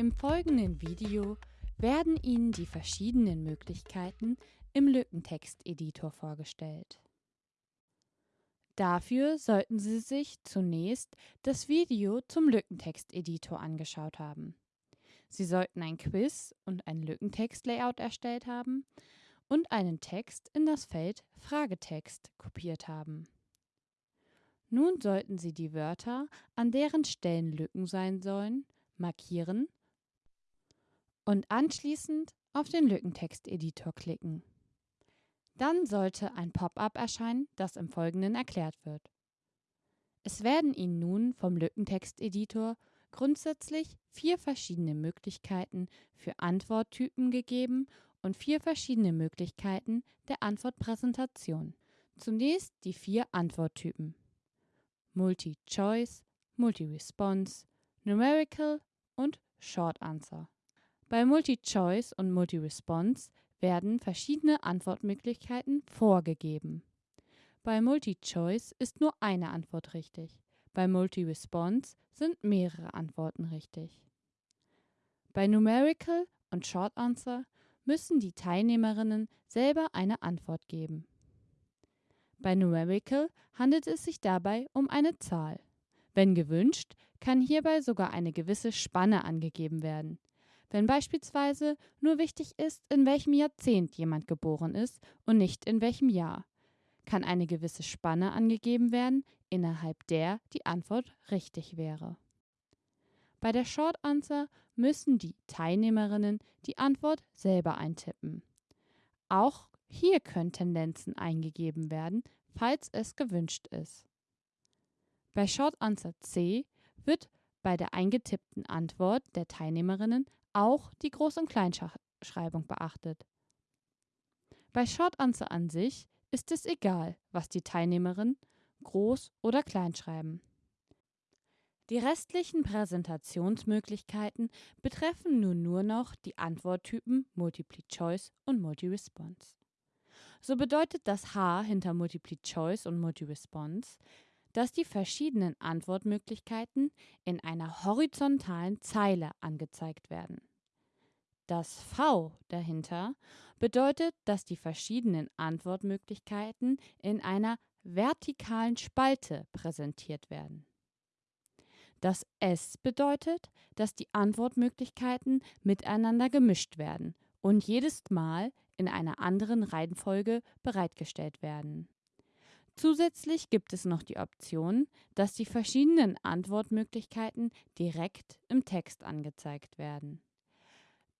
Im folgenden Video werden Ihnen die verschiedenen Möglichkeiten im Lückentexteditor vorgestellt. Dafür sollten Sie sich zunächst das Video zum Lückentexteditor angeschaut haben. Sie sollten ein Quiz und ein Lückentextlayout erstellt haben und einen Text in das Feld Fragetext kopiert haben. Nun sollten Sie die Wörter, an deren Stellen Lücken sein sollen, markieren und anschließend auf den Lückentexteditor klicken. Dann sollte ein Pop-up erscheinen, das im Folgenden erklärt wird. Es werden Ihnen nun vom Lückentexteditor grundsätzlich vier verschiedene Möglichkeiten für Antworttypen gegeben und vier verschiedene Möglichkeiten der Antwortpräsentation. Zunächst die vier Antworttypen. Multi-Choice, Multi-Response, Numerical und Short Answer. Bei Multi-Choice und Multi-Response werden verschiedene Antwortmöglichkeiten vorgegeben. Bei Multi-Choice ist nur eine Antwort richtig. Bei Multi-Response sind mehrere Antworten richtig. Bei Numerical und Short Answer müssen die Teilnehmerinnen selber eine Antwort geben. Bei Numerical handelt es sich dabei um eine Zahl. Wenn gewünscht, kann hierbei sogar eine gewisse Spanne angegeben werden. Wenn beispielsweise nur wichtig ist, in welchem Jahrzehnt jemand geboren ist und nicht in welchem Jahr, kann eine gewisse Spanne angegeben werden, innerhalb der die Antwort richtig wäre. Bei der Short Answer müssen die Teilnehmerinnen die Antwort selber eintippen. Auch hier können Tendenzen eingegeben werden, falls es gewünscht ist. Bei Short Answer C wird bei der eingetippten Antwort der Teilnehmerinnen auch die Groß- und Kleinschreibung beachtet. Bei Short Answer an sich ist es egal, was die Teilnehmerinnen groß oder klein schreiben. Die restlichen Präsentationsmöglichkeiten betreffen nun nur noch die Antworttypen Multiple Choice und Multi-Response. So bedeutet das H hinter Multiple Choice und Multi-Response, dass die verschiedenen Antwortmöglichkeiten in einer horizontalen Zeile angezeigt werden. Das V dahinter bedeutet, dass die verschiedenen Antwortmöglichkeiten in einer vertikalen Spalte präsentiert werden. Das S bedeutet, dass die Antwortmöglichkeiten miteinander gemischt werden und jedes Mal in einer anderen Reihenfolge bereitgestellt werden. Zusätzlich gibt es noch die Option, dass die verschiedenen Antwortmöglichkeiten direkt im Text angezeigt werden.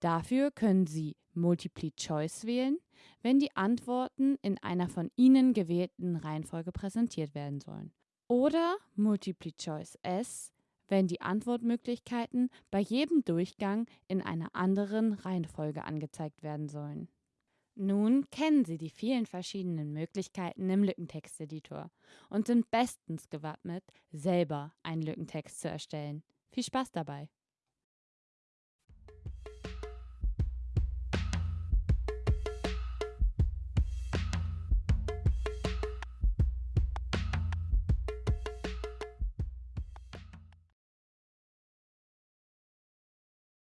Dafür können Sie Multiple Choice wählen, wenn die Antworten in einer von Ihnen gewählten Reihenfolge präsentiert werden sollen. Oder Multiple Choice S, wenn die Antwortmöglichkeiten bei jedem Durchgang in einer anderen Reihenfolge angezeigt werden sollen. Nun kennen Sie die vielen verschiedenen Möglichkeiten im Lückentexteditor und sind bestens gewappnet, selber einen Lückentext zu erstellen. Viel Spaß dabei!